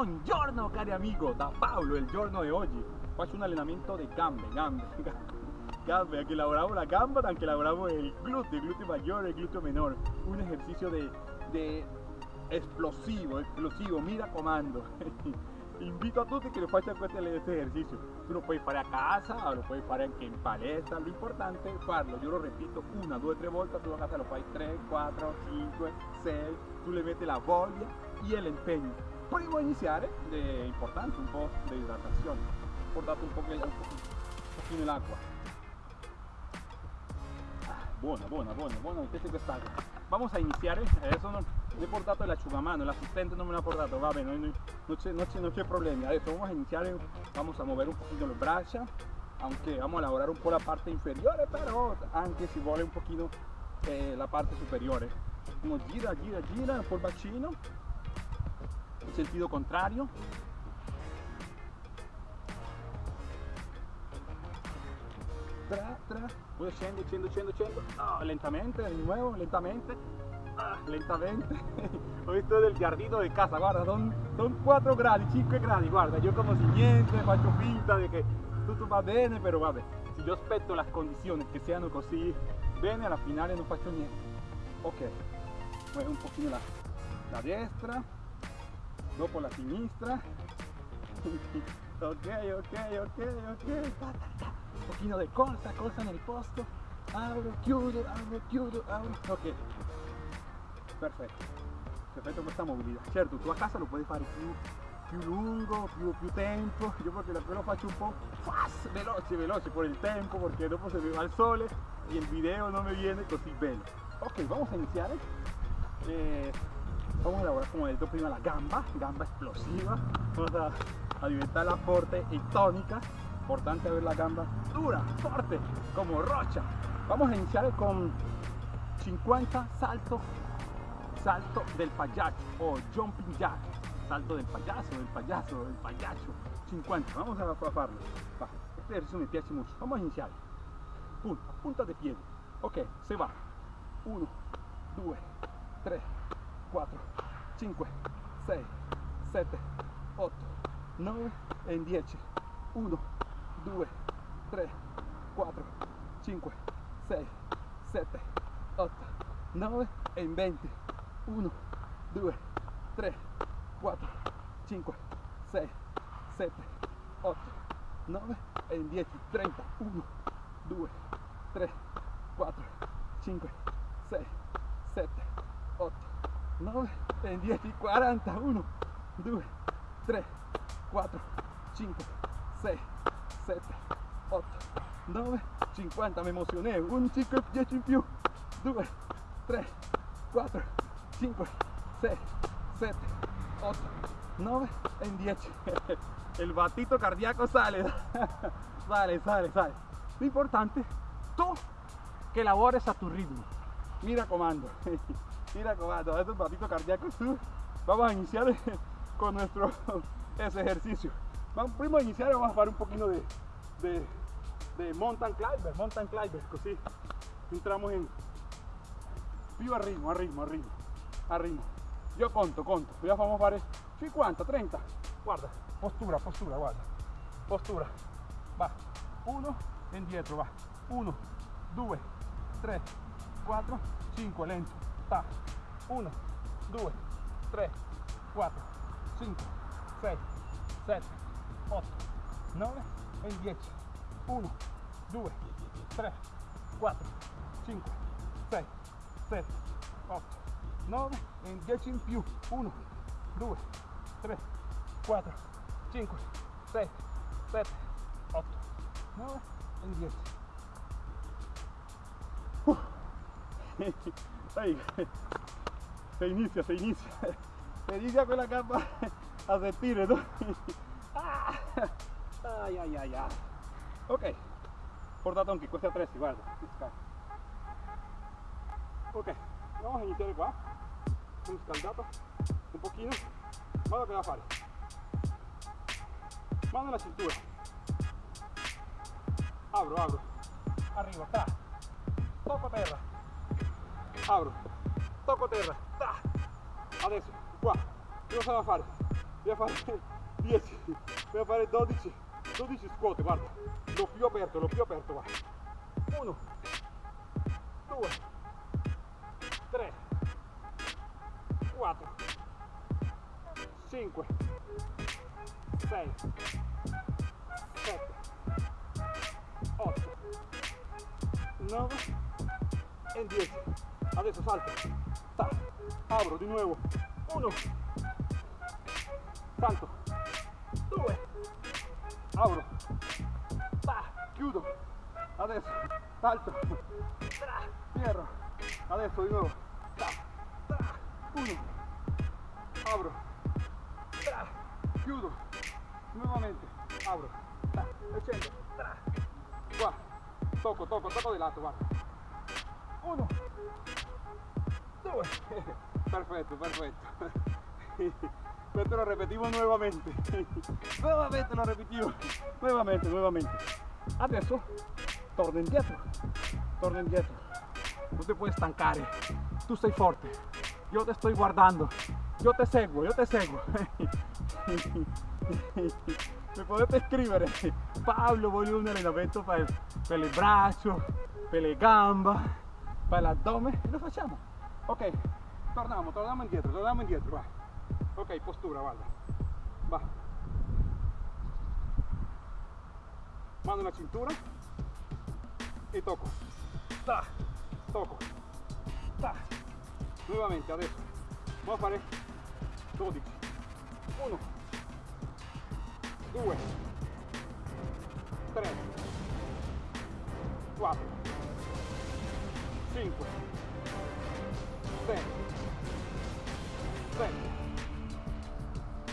Buongiorno cari amigo, da Paolo il giorno di oggi faccio un allenamento di gambe, gambe, gambe, aquí lavoramos la gamba, anche lavoramos el glúteo, el glúteo mayor, el glúteo menor, un ejercicio de, de explosivo, explosivo, mira comando. Invito a tutti che lo facciano questo esercizio. Tu lo puoi fare a casa, lo puoi fare anche in palestra, lo importante è farlo. Io lo repito una, due, tre volte, tu a casa lo fai 3, 4, 5, 6, tu le metti la voglia e l'impegno. Prima di iniziare è importante un po' di idratazione. Portate un pochino, un pochino l'acqua. Ah, buona, buona, buona, buona. Vamos a iniziare, adesso non, no he portato el asciugamano, el asistente no me lo ha portato, va bene, no, no, c'è, problemi. Adesso vamos a iniziare, vamos a mover un poquito le braccia, aunque vamos a lavorare un po' la parte inferiore, però anche si vuole un pochino eh, la parte superiore. Uno gira, gira, gira, il bacino, sentido contrario. Tra, tra, lentamente, di nuovo, lentamente, ah, lentamente. Ho visto del giardino de casa, guarda, son, son 4 gradi, 5 gradi, guarda, io come si niente, faccio finta di che tutto va bene, però vabbè, se io aspetto le condizioni che siano così bene, alla finale non faccio niente. Ok, muevo un pochino la, la destra, dopo la sinistra. ok, ok, ok, ok. Un pochino di corsa, posto. Apro, chiudo, apro, chiudo, apro. Ok. Perfetto. Perfetto questa mobilità. Certo, tu a casa lo puoi fare più, più lungo, più, più tempo. Io perché lo faccio un po' fast, veloce, veloce por il tempo, perché dopo se mi va il sole e il video non mi viene così bene. Ok, vamos a iniziare. Eh, vamos a elaborar como dicho prima la gamba, gamba explosiva, vamos a, a alimentarla fuerte y tónica, importante ver la gamba dura, fuerte, como rocha. Vamos a iniciar con 50 saltos, salto del payaso o jumping jack, salto del payaso, del payaso, del payaso, 50, vamos a. Va. Este ejercicio me piace mucho, vamos a iniciar. Punta, punta de pie. Ok, se va. 1, 2, 3, 4, 5, 6, 7, 8, 9 e 10. 1, 2, 3, 4, 5, 6, 7, 8, 9 e 20. 1, 2, 3, 4, 5, 6, 7, 8, 9 e 10. 30. 1, 2, 3, 4, 5, 6, 7, 8, 9 e 10, 40, 1, 2, 3, 4, 5, 6, 7, 8, 9, 50, mi emocioné, 1, 5, 10 in più, 2, 3, 4, 5, 6, 7, 8, 9 e 10. El batito cardíaco sale, sale, sale, sale. Lo importante, tú que labores a tu ritmo. Mira comando. Mira comando, estos batitos cardíacos. Vamos a iniciar con nuestro ese ejercicio. Vamos, prima a iniciar vamos a hacer un poquito de, de, mountain climber, mountain climber, così entramos en più a ritmo, a ritmo, a ritmo, a ritmo. Io conto, conto, ya vamos a fare 50, 30, guarda, postura, postura, guarda, postura, va, 1, indietro, va, 1, 2, 3, 4, 5, lento, ta, 1, 2, 3, 4, 5, 6, 7, 8, 9 e 10, 1, 2, 3, 4, 5, 6, 7, 8, 9 e 10 in più, 1, 2, 3, 4, 5, 6, 7, 8, 9 e 10. Uh. Se inicia, se inicia. Se inicia con la capa a sentir, ¿no? Ah. Ay, ay, ay, ay. Ok. Portato anche questi attrezzi, guarda. Ok, vamos a iniciare qua. Un scaldato, un pochino. Guarda che da fare. Mano alla cintura. Apro, apro. Arrivo, ta. Tocco terra. Apro. Tocco terra. Ta. Adesso, qua. Cosa da fare? a fare 10 voy a fare 12 12 scuote guarda lo più aperto lo più aperto guarda 1 2 3 4 5 6 7 8 9 e 10 adesso salto Ta. apro di nuovo 1 salto. 2 apro Ta. chiudo adesso salto. Tra. cierro. Adesso di nuovo Ta. Ta. 1 apro Tra. chiudo nuovamente apro Ta. e scendo Tra. qua tocco tocco tocco di lato guarda 1 2 perfetto perfetto Esto lo repetimos nuevamente. nuevamente lo repetimos. Nuevamente, nuevamente. Adesso torna indietro. Torna indietro. No te puedes estancare. Tú sei forte. Yo te estoy guardando. Yo te seguo, yo te seguo. Mi potete scrivere Pablo voglio un allenamento per, per le braccia, per le gambe, per l'addome e lo facciamo. Ok, torniamo, torniamo indietro, torniamo indietro, va. Ok, postura, guarda. Va. Mano alla cintura e tocco. Ta, tocco. Ta. Nuovamente adesso. Vamos a fare 12. 1 2 3 4 5 6 7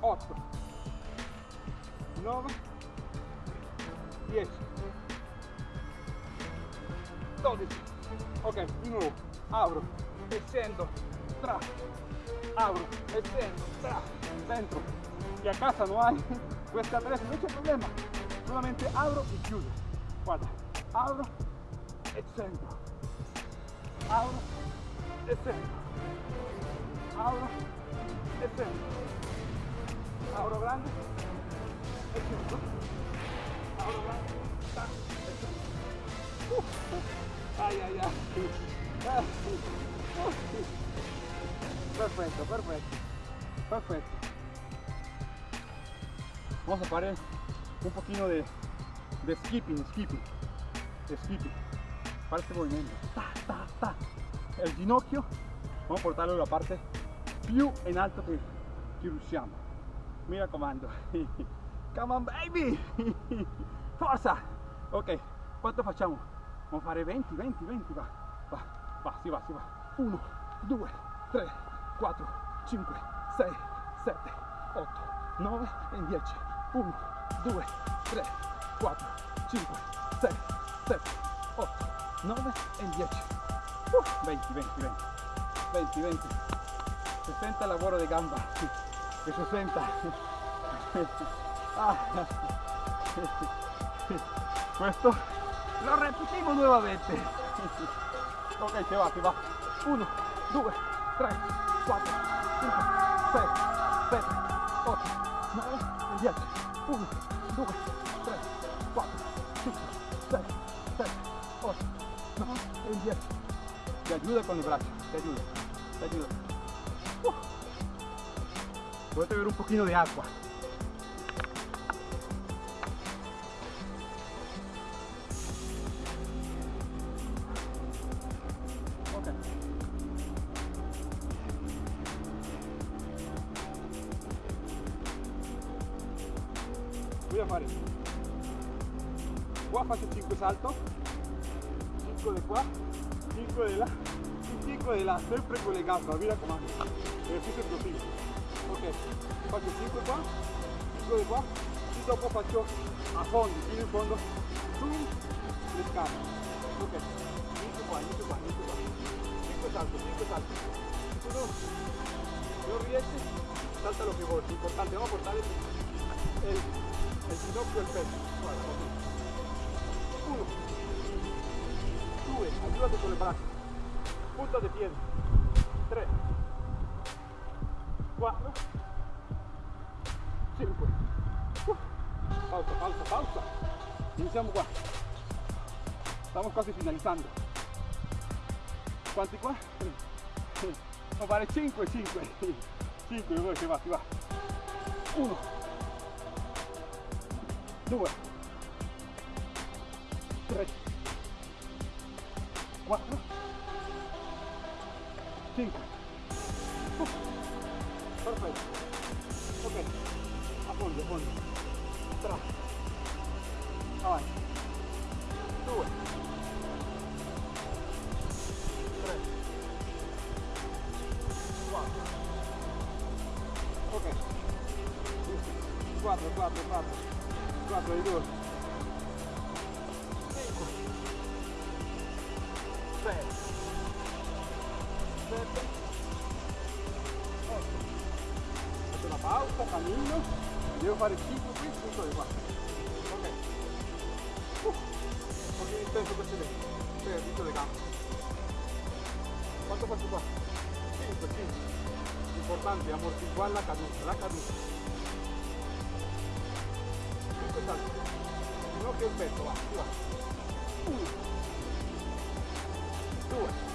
8 9 10 12 ok di nuovo. Apro e scendo tra. Apro e scendo tra. Dentro y a casa no hay questa attrezzo non c'è problema. Solamente apro e chiudo guarda. Apro e scendo apro e scendo apro e scendo Auro grande e chiudo. Auro grande, tac, e chiudo. Uh, ai ai ai. Perfecto, perfecto. Perfecto. Vamos a parar un poquito de, de skipping, skipping, skipping. Para este movimiento. Ta. El ginocchio, vamos a portarlo la parte più in alto che, che riusciamo. Mira comando. Come on baby. Forza. Ok, quanto facciamo? Vamos a fare 20, 20, 20, va. Va, va, si va, si va. 1, 2, 3, 4, 5, 6, 7, 8, 9 e 10. 1, 2, 3, 4, 5, 6, 7, 8, 9 e 10. Uh, 20, 20, 20. 20, 20. 60 lavoro di gamba. che 60 ah. questo lo repetimos nuovamente ok se va si va 1 2 3 4 5 6 7 8 9 10 1 2 3 4 5 6 7 8 9 e 10 ti ayuda con el brazo ti ayuda ti ayuda uh. Voy a beber un poquito de agua. Voy a fare. Qua faccio 5 salto, 5 di qua, 5 di là, 5 di là, sempre con le gambe, mi raccomando. Esercizio profilo ok faccio 5 qua 5 di qua e dopo faccio a fondo fino in fondo su le scale ok inizio qua inizio qua inizio qua 5 salto 5 salto. Tu non, riesci salta lo che vuoi l'importante è portare il, il ginocchio al petto guarda così 1 2 aiutate con braccia punta di piedi 3 4 5. Pausa, pausa, pausa. Iniziamo qua. Stiamo quasi finalizzando. Quanti qua? No, fare 5, 5. 5, dove si va, si va. 1, 2, 3, 4, 5. Perfetto. Ok. A fondo, a fondo. 3. Avanti. 2. 3. 4. Ok. 4, 4, 4. 4 di 2. 5. 7. 8. Faccio una pausa, cammino. Devo fare 5 qui, 5 di qua. Ok. Uh, un pochino intenso precedente. Servizio le gambe. Quanto faccio qua? 5, 5. Importante ammortiguare la caduta, la caduta. 5 salti. Ginocchio e va, va. 1. 2.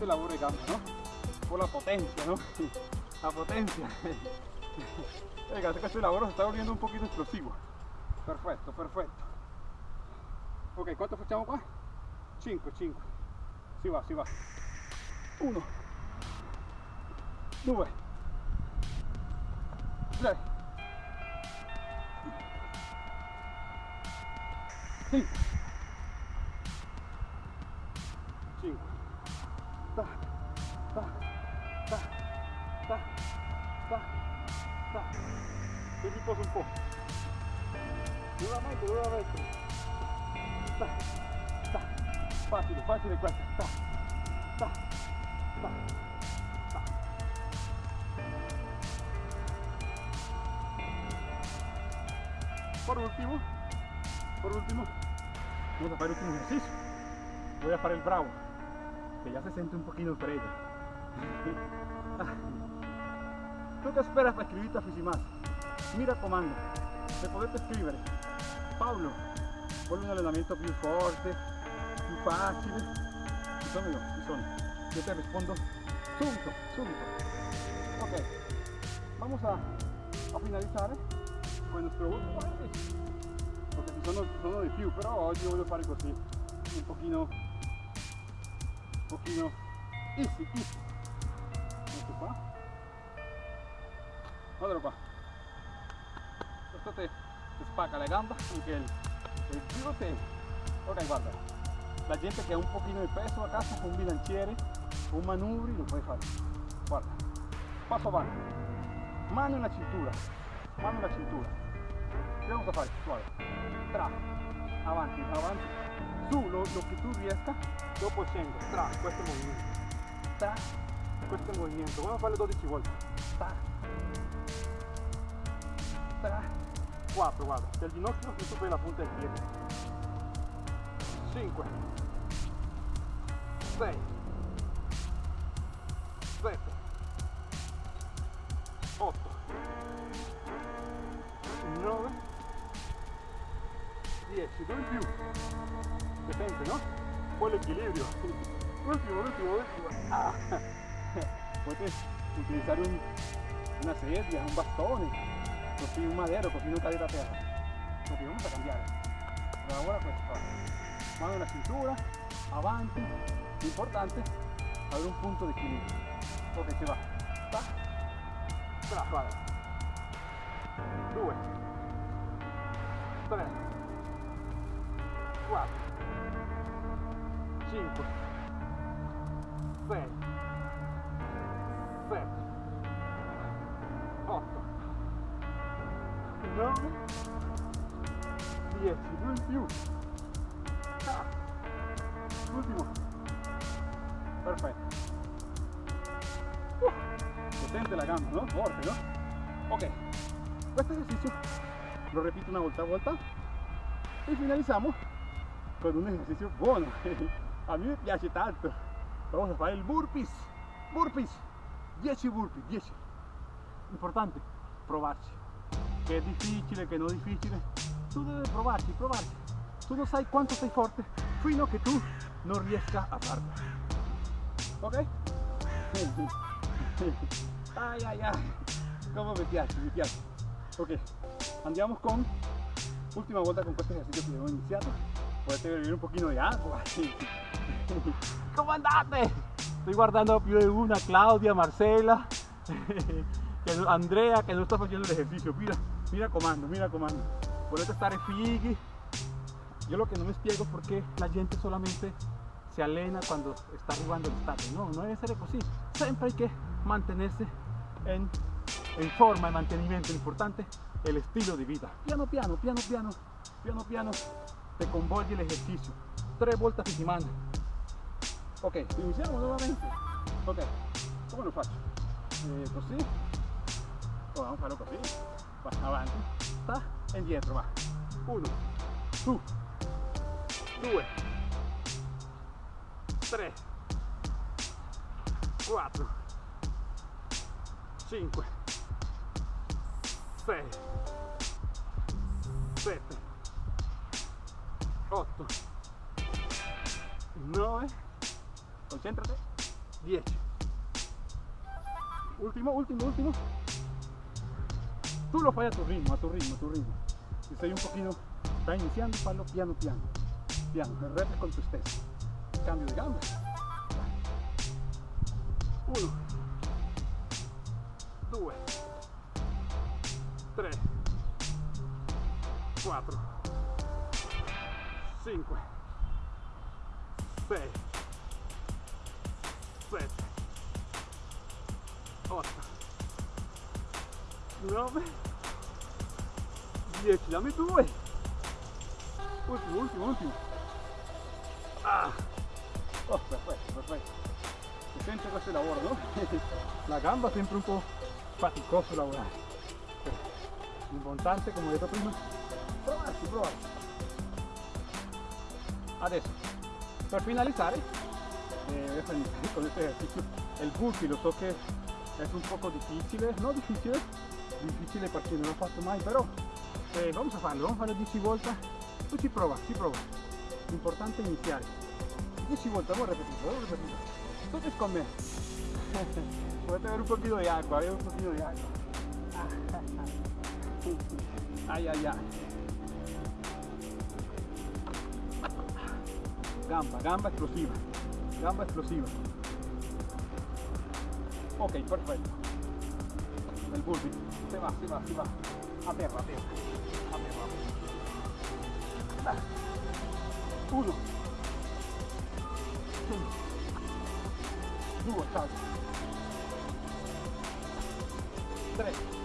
Lavoro di gambe, no? Con la potencia, ¿no? La potencia. Ragazzi, questo lavoro si sta volviendo un pochino esplosivo. Perfetto, perfetto. Ok, quanto facciamo qua? 5, 5. Si va, si va. 1, 2, 3, 5, 5. Ta, ta, ta, ta, ta. E riposo un po'. Nuovamente, nuovamente. Ta, ta. Facile, facile questa. Ta, ta, ta, ta. Por último, por último, vamos a hacer el último ejercicio. Voy a hacer el bravo, que ya se siente un poquito perello. ¿Tú qué esperas para escribirte a Fisimas? Mira comando, se potete scrivere Paolo, vuole un allenamento più forte, più facile, ci sono io, ci sono. Yo te rispondo subito, subito. Ok, vamos a, a finalizzare con nuestro ultimo ejercicio. Perché ci sono, sono di più, però oggi voglio fare così, un pochino, un pochino easy, easy. Ecco qua. Guardalo qua. Questo te, te la gamba, anche el, el glúteo. Ok, guarda. La gente che ha un pochino di peso a casa con un bilanciere, un manubri, lo puoi fare. Guarda. Passo avanti. Mano nella cintura. Mano nella cintura. Che vamos a fare? Guarda. Tra. Avanti, avanti. Su, lo, lo che tu riesca, dopo scendo. Tra, questo movimento. Tra, questo movimento. A farlo 12 volte. Tra. Tra. 4, guarda. Il ginocchio che superi la punta del piede. 5. 6. 7. 8. 10, el Decente, ¿no? Fue el equilibrio. último, último, último. Ah. Puedes utilizar una sierra, un bastón, cogí un madero, cogí una cadera perra. Porque vamos a cambiar. Ahora pues, mano en la cintura, avante, importante, haber un punto de equilibrio. Ok, se va. Va. Tra, vale. Tres. 4 5 6 7 8 9 10 non più ah, ultimo perfetto potente la gamba no? fuerte no? ok este ejercicio lo repito una vuelta a vuelta y finalizamos con un esercizio buono a mí me piace tanto. Vamos a fare il burpees. Burpees. 10 burpees 10 importante provarci che è difficile che non è difficile tu devi provarci provarci tu non sai quanto sei forte fino a che tu non riesca a farlo ok? ay ay ay. Come mi piace mi piace ok. Andiamo con última volta con questo esercizio che abbiamo iniziato potete beber un pochino di acqua come andate? estoy guardando più di una Claudia, Marcela Andrea que no está haciendo el ejercicio. Mira, mira comando, mira comando. Volete stare fighi yo lo que no me explico es por qué la gente solamente se alena cuando está arribando el estate no, no debe ser así siempre hay que mantenerse en, en forma, en mantenimiento importante el estilo de vida. Piano piano, piano piano, piano piano te convolge el ejercicio. Tres vueltas a semana ok, iniziamo nuovamente ok, come lo faccio? Eh, così oh, vamos a farlo così va avanti sta indietro va. Uno su due tre quattro cinque sei sette otto nove concéntrate. 10 último, último, último. Tú lo fai a tu ritmo, a tu ritmo, a tu ritmo. Si sei un pochino sta iniziando fallo piano piano. Piano, repite con tu stesso cambio di gambe 1 2 3 4 5 6 7 8 9 10 dammi due ultimo ultimo ultimo ah. oh perfetto perfetto si sente questo lavoro no? la gamba sempre un po' faticoso lavorare l'importante come ho detto prima provarci provarci adesso per finalizzare eh, con este ejercicio el burpee lo so que es un poco difícil no difícil difícil para quien no lo ha fatto mai però eh, vamos a farlo vamos a farlo 10 volte tu ci prova ci prova importante iniziare 10 volte vamos a repetirlo vamos a repetirlo entonces con me puede ver un poquito de agua un poquito de agua. Ay ay ay gamba gamba explosiva. Gamba explosiva. Ok perfetto el burpee se va se va se va. A terra a terra a terra uno. Due salto tre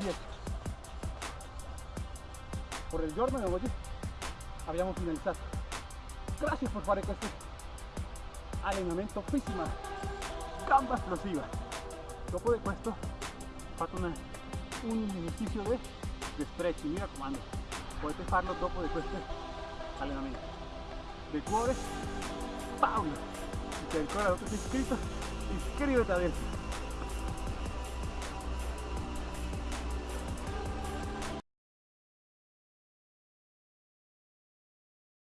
10 por il giorno di oggi abbiamo finalizzato grazie per fare questo allenamento físico gamba explosiva dopo di questo fatto una un ejercicio de, de stretching, mira comando. Puedes farlo dopo de questo allenamento. De cuore, Paolo. Si te ancora non ti sei iscritto, iscriviti adesso.